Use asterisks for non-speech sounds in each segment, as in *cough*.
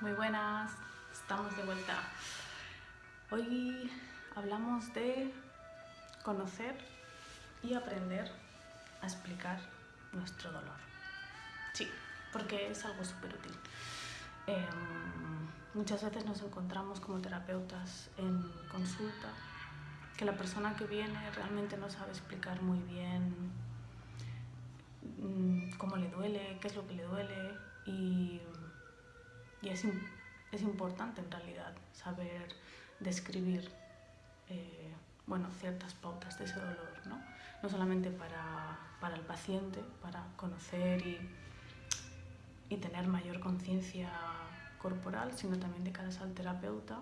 Muy buenas, estamos de vuelta. Hoy hablamos de conocer y aprender a explicar nuestro dolor. Sí, porque es algo súper útil. Em, muchas veces nos encontramos como terapeutas en consulta que la persona que viene realmente no sabe explicar muy bien mm, cómo le duele, qué es lo que le duele y, es, es, importante en realidad saber describir eh, bueno, ciertas pautas de ese dolor, ¿no? no solamente para, para el paciente, para conocer y, y tener mayor conciencia corporal, sino también de cara al terapeuta,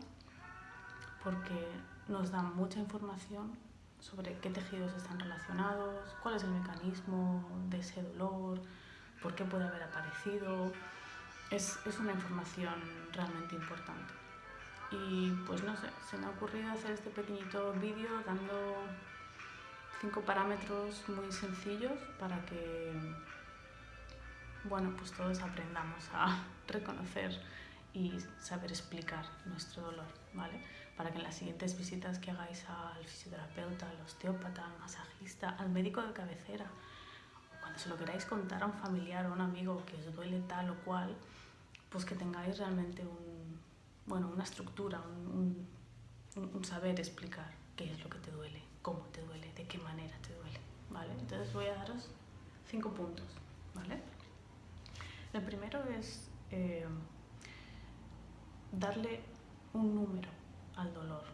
porque nos da mucha información sobre qué tejidos están relacionados, cuál es el mecanismo de ese dolor, por qué puede haber aparecido. Es, es una información realmente importante. Y pues no sé, se me ha ocurrido hacer este pequeñito vídeo dando cinco parámetros muy sencillos para que bueno, pues todos aprendamos a *laughs* reconocer y saber explicar nuestro dolor, ¿vale? Para que en las siguientes visitas que hagáis al fisioterapeuta, al osteópata, al masajista, al médico de cabecera, cuando se lo queráis contar a un familiar o a un amigo que os duele tal o cual, pues que tengáis realmente un, bueno, una estructura, un, saber explicar qué es lo que te duele, cómo te duele, de qué manera te duele, ¿vale? Entonces voy a daros cinco puntos, ¿vale? El primero es eh, darle un número al dolor.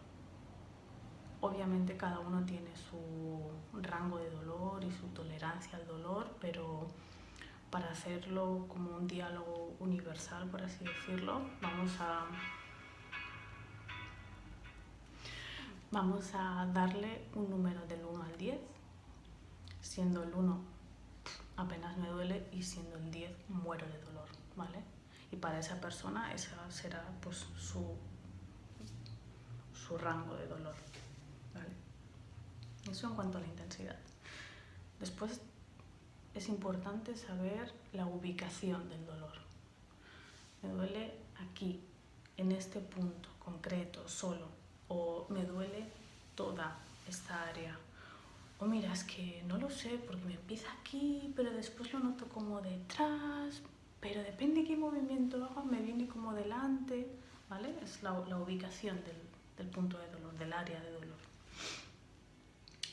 Obviamente cada uno tiene su rango de dolor y su tolerancia al dolor, pero para hacerlo como un diálogo universal, por así decirlo, vamos a, vamos a darle un número del 1 al 10, siendo el 1 apenas me duele y siendo el 10 muero de dolor, ¿vale? y para esa persona ese será pues, su, su rango de dolor. Eso en cuanto a la intensidad. Después es importante saber la ubicación del dolor. Me duele aquí, en este punto concreto, solo, o me duele toda esta área. O mira, es que no lo sé porque me empieza aquí, pero después lo noto como detrás, pero depende qué movimiento haga, me viene como delante, ¿vale? Es la, ubicación del, punto de dolor, del área de dolor.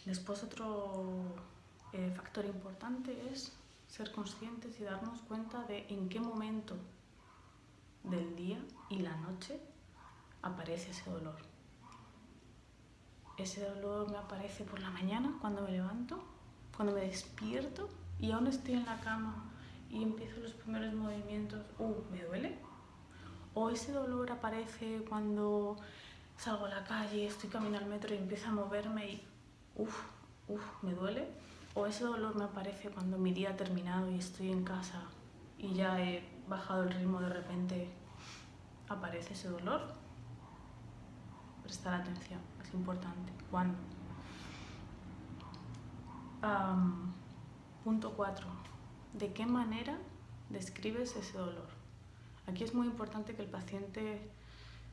Después otro eh, factor importante es ser conscientes y darnos cuenta de en qué momento del día y la noche aparece ese dolor. Ese dolor me aparece por la mañana cuando me levanto, cuando me despierto y aún estoy en la cama y empiezo los primeros movimientos, uh, ¿me duele? O ese dolor aparece cuando salgo a la calle, estoy caminando al metro y empiezo a moverme y, uff, uff, ¿me duele? O ese dolor me aparece cuando mi día ha terminado y estoy en casa y ya he bajado el ritmo de repente, aparece ese dolor. Prestar atención, es importante. ¿Cuándo? punto 4 de qué manera describes ese dolor. Aquí es muy importante que el paciente,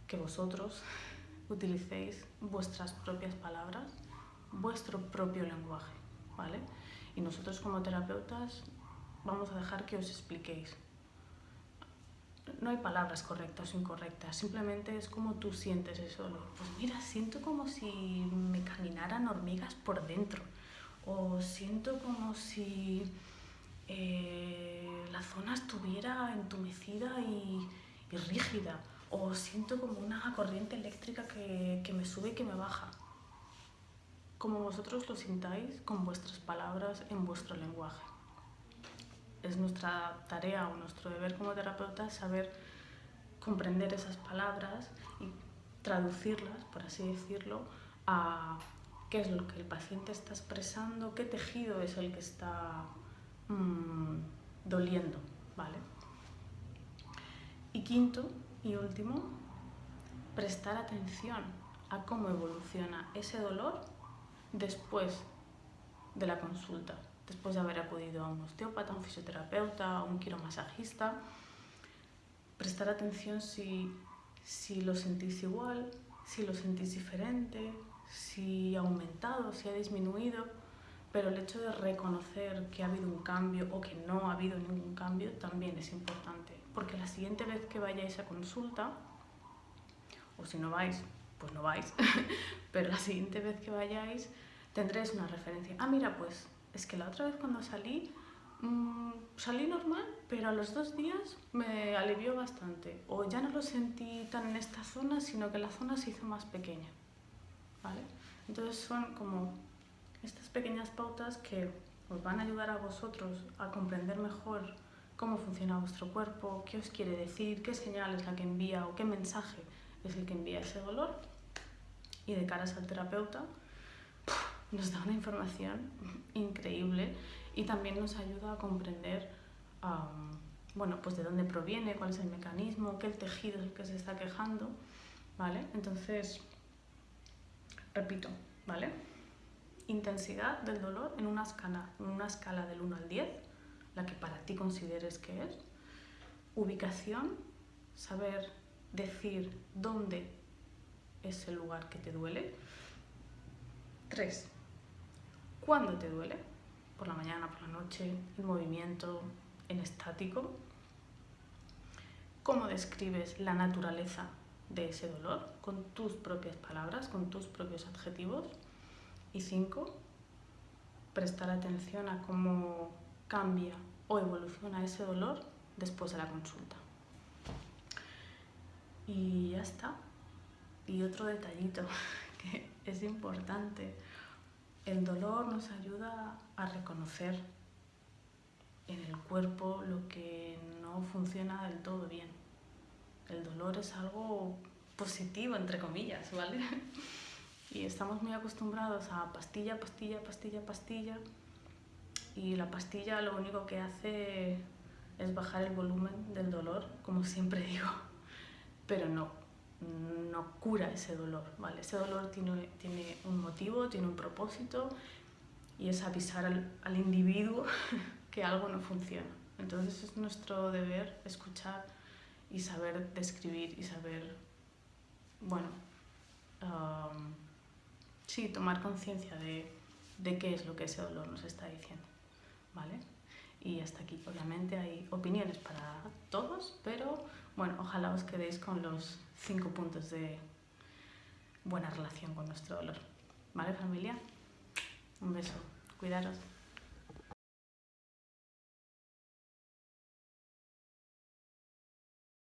que vosotros *laughs* utilicéis vuestras propias palabras, vuestro propio lenguaje, Y nosotros como terapeutas vamos a dejar que os expliquéis. No hay palabras correctas o incorrectas, simplemente es como tú sientes dolor. Pues mira, siento como si me caminaran hormigas por dentro, o siento como si eh, la zona estuviera entumecida y, rígida o siento como una corriente eléctrica que, me sube y que me baja. Como vosotros lo sintáis con vuestras palabras en vuestro lenguaje. Es nuestra tarea o nuestro deber como terapeutas saber comprender esas palabras y traducirlas, por así decirlo, a qué es lo que el paciente está expresando, qué tejido es el que está Mm, doliendo, ¿vale? Y quinto y último, prestar atención a cómo evoluciona ese dolor después de la consulta, después de haber acudido a un osteópata, un fisioterapeuta, un quiromasajista, prestar atención si, si lo sentís igual, si lo sentís diferente, si ha aumentado, si ha disminuido, pero el hecho de reconocer que ha habido un cambio o que no ha habido ningún cambio también es importante, porque la siguiente vez que vayáis a consulta, o si no vais, pues no vais, *laughs* pero la siguiente vez que vayáis tendréis una referencia. Ah, mira, pues es que la otra vez cuando salí, mmm, salí normal, pero a los dos días me alivió bastante. O ya no lo sentí tan en esta zona, sino que la zona se hizo más pequeña. ¿Vale? Entonces son como estas pequeñas pautas que os van a ayudar a vosotros a comprender mejor cómo funciona vuestro cuerpo, qué os quiere decir, qué señal es la que envía o qué mensaje es el que envía ese dolor. Y de caras al terapeuta, nos da una información increíble y también nos ayuda a comprender bueno, pues de dónde proviene, cuál es el mecanismo, qué tejido es el que se está quejando, ¿vale? Entonces, repito, ¿vale? Intensidad del dolor en una escala, en una escala del 1 al 10, la que para ti consideres que es. Ubicación, saber decir dónde es el lugar que te duele. 3. ¿Cuándo te duele? Por la mañana, por la noche, el movimiento en estático. ¿Cómo describes la naturaleza de ese dolor? Con tus propias palabras, con tus propios adjetivos. Y 5. Prestar atención a cómo cambia o evoluciona ese dolor después de la consulta. Está. Y otro detallito *laughs* que es importante el dolor nos ayuda a reconocer en el cuerpo lo que no funciona del todo bien. El dolor es algo positivo, entre comillas, ¿vale? *laughs* Y estamos muy acostumbrados a pastilla, pastilla, pastilla, pastilla. Y la pastilla lo único que hace es bajar el volumen del dolor, como siempre *laughs* digo. Pero no, no cura ese dolor, ¿vale? Ese dolor tiene, tiene un motivo, tiene un propósito y es avisar al, al individuo *laughs* que algo no funciona. Entonces es nuestro deber escuchar y saber describir y saber, bueno, um, sí, tomar conciencia de, de qué es lo que ese dolor nos está diciendo, ¿vale? Y hasta aquí, obviamente hay opiniones para todos, pero bueno, ojalá os quedéis con los cinco puntos de buena relación con nuestro dolor. ¿Vale familia? Un beso, cuidaros.